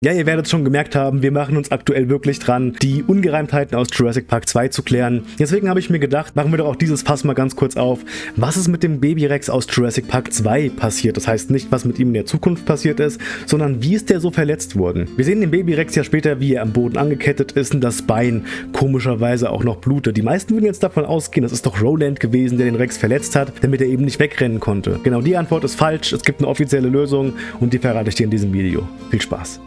Ja, ihr werdet schon gemerkt haben, wir machen uns aktuell wirklich dran, die Ungereimtheiten aus Jurassic Park 2 zu klären. Deswegen habe ich mir gedacht, machen wir doch auch dieses Fass mal ganz kurz auf. Was ist mit dem Baby-Rex aus Jurassic Park 2 passiert? Das heißt nicht, was mit ihm in der Zukunft passiert ist, sondern wie ist der so verletzt worden? Wir sehen den Baby-Rex ja später, wie er am Boden angekettet ist und das Bein komischerweise auch noch blutet. Die meisten würden jetzt davon ausgehen, das ist doch Roland gewesen, der den Rex verletzt hat, damit er eben nicht wegrennen konnte. Genau die Antwort ist falsch, es gibt eine offizielle Lösung und die verrate ich dir in diesem Video. Viel Spaß!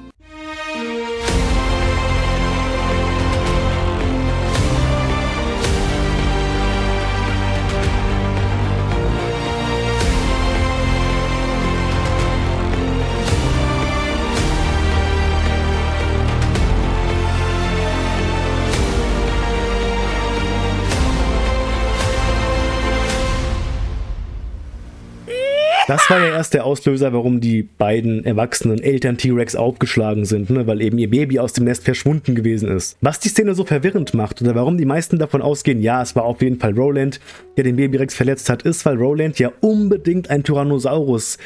Das war ja erst der Auslöser, warum die beiden erwachsenen Eltern T-Rex aufgeschlagen sind, ne? weil eben ihr Baby aus dem Nest verschwunden gewesen ist. Was die Szene so verwirrend macht oder warum die meisten davon ausgehen, ja, es war auf jeden Fall Roland, der den Baby-Rex verletzt hat, ist, weil Roland ja unbedingt ein Tyrannosaurus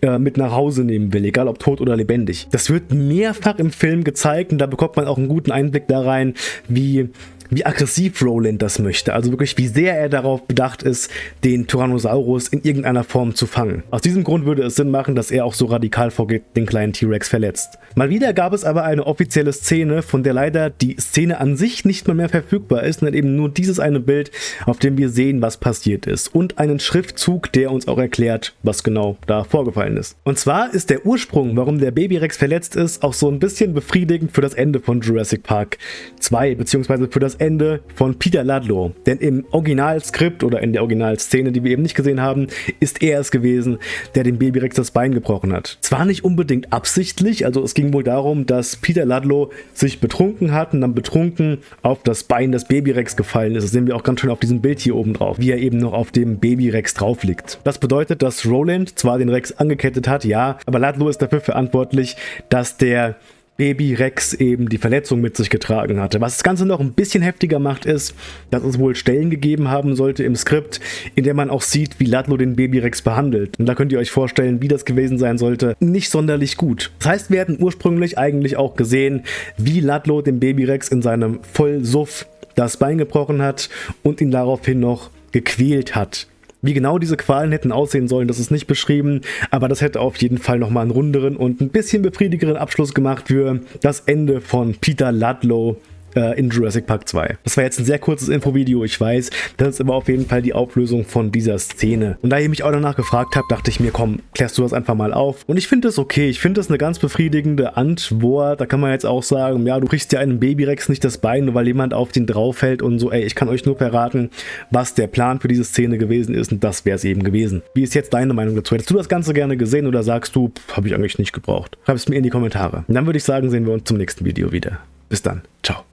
äh, mit nach Hause nehmen will, egal ob tot oder lebendig. Das wird mehrfach im Film gezeigt und da bekommt man auch einen guten Einblick da rein, wie wie aggressiv Roland das möchte. Also wirklich, wie sehr er darauf bedacht ist, den Tyrannosaurus in irgendeiner Form zu fangen. Aus diesem Grund würde es Sinn machen, dass er auch so radikal vorgeht, den kleinen T-Rex verletzt. Mal wieder gab es aber eine offizielle Szene, von der leider die Szene an sich nicht mal mehr verfügbar ist, sondern eben nur dieses eine Bild, auf dem wir sehen, was passiert ist. Und einen Schriftzug, der uns auch erklärt, was genau da vorgefallen ist. Und zwar ist der Ursprung, warum der Baby-Rex verletzt ist, auch so ein bisschen befriedigend für das Ende von Jurassic Park 2, beziehungsweise für das Ende von Peter Ludlow. Denn im Originalskript oder in der Originalszene, die wir eben nicht gesehen haben, ist er es gewesen, der dem Babyrex das Bein gebrochen hat. Zwar nicht unbedingt absichtlich, also es ging wohl darum, dass Peter Ludlow sich betrunken hat und dann betrunken auf das Bein des Babyrex gefallen ist. Das sehen wir auch ganz schön auf diesem Bild hier oben drauf, wie er eben noch auf dem Babyrex drauf liegt. Das bedeutet, dass Roland zwar den Rex angekettet hat, ja, aber Ludlow ist dafür verantwortlich, dass der Baby Rex eben die Verletzung mit sich getragen hatte. Was das Ganze noch ein bisschen heftiger macht, ist, dass es wohl Stellen gegeben haben sollte im Skript, in der man auch sieht, wie Ludlow den Baby Rex behandelt. Und da könnt ihr euch vorstellen, wie das gewesen sein sollte. Nicht sonderlich gut. Das heißt, wir hätten ursprünglich eigentlich auch gesehen, wie Ludlow dem Baby Rex in seinem Vollsuff das Bein gebrochen hat und ihn daraufhin noch gequält hat. Wie genau diese Qualen hätten aussehen sollen, das ist nicht beschrieben, aber das hätte auf jeden Fall nochmal einen runderen und ein bisschen befriedigeren Abschluss gemacht für das Ende von Peter Ludlow äh, in Jurassic Park 2. Das war jetzt ein sehr kurzes Infovideo, ich weiß. Das ist aber auf jeden Fall die Auflösung von dieser Szene. Und da ihr mich auch danach gefragt habt, dachte ich mir, komm, klärst du das einfach mal auf. Und ich finde es okay. Ich finde das eine ganz befriedigende Antwort. Da kann man jetzt auch sagen, ja, du kriegst ja einem Babyrex nicht das Bein, nur weil jemand auf den draufhält und so, ey, ich kann euch nur verraten, was der Plan für diese Szene gewesen ist und das wäre es eben gewesen. Wie ist jetzt deine Meinung dazu? Hättest du das Ganze gerne gesehen oder sagst du, habe ich eigentlich nicht gebraucht? Schreib es mir in die Kommentare. Und dann würde ich sagen, sehen wir uns zum nächsten Video wieder. Bis dann. Ciao.